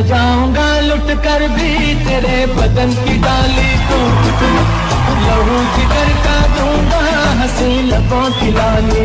सजाऊँगा लुट कर भी तेरे बदन की डाली को। लहू जिगर का दूँगा हँसी लबों की लाली।